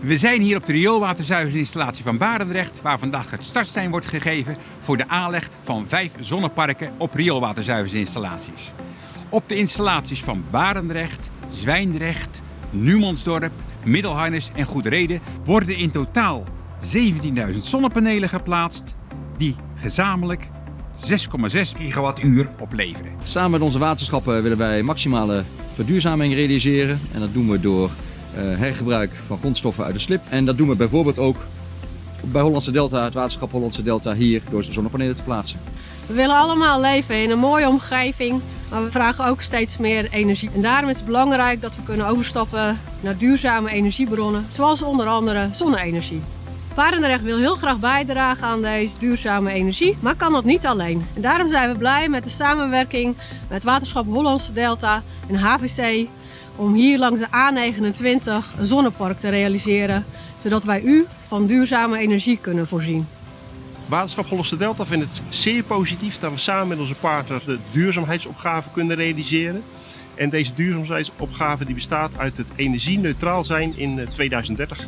We zijn hier op de rioolwaterzuiveringsinstallatie van Barendrecht, waar vandaag het startsein wordt gegeven voor de aanleg van vijf zonneparken op rioolwaterzuiveringsinstallaties. Op de installaties van Barendrecht, Zwijndrecht, Numansdorp, Middelharnis en Goedreden worden in totaal 17.000 zonnepanelen geplaatst, die gezamenlijk 6,6 gigawattuur opleveren. Samen met onze waterschappen willen wij maximale verduurzaming realiseren. En dat doen we door hergebruik van grondstoffen uit de slip. En dat doen we bijvoorbeeld ook bij Hollandse Delta, het waterschap Hollandse Delta, hier door zonnepanelen te plaatsen. We willen allemaal leven in een mooie omgeving, maar we vragen ook steeds meer energie. En daarom is het belangrijk dat we kunnen overstappen naar duurzame energiebronnen, zoals onder andere zonne-energie. Barendrecht wil heel graag bijdragen aan deze duurzame energie, maar kan dat niet alleen. En daarom zijn we blij met de samenwerking met Waterschap Hollandse Delta en HVC om hier langs de A29 een zonnepark te realiseren, zodat wij u van duurzame energie kunnen voorzien. Waterschap Hollandse Delta vindt het zeer positief dat we samen met onze partner de duurzaamheidsopgave kunnen realiseren. En deze duurzaamheidsopgave die bestaat uit het energie-neutraal zijn in 2030.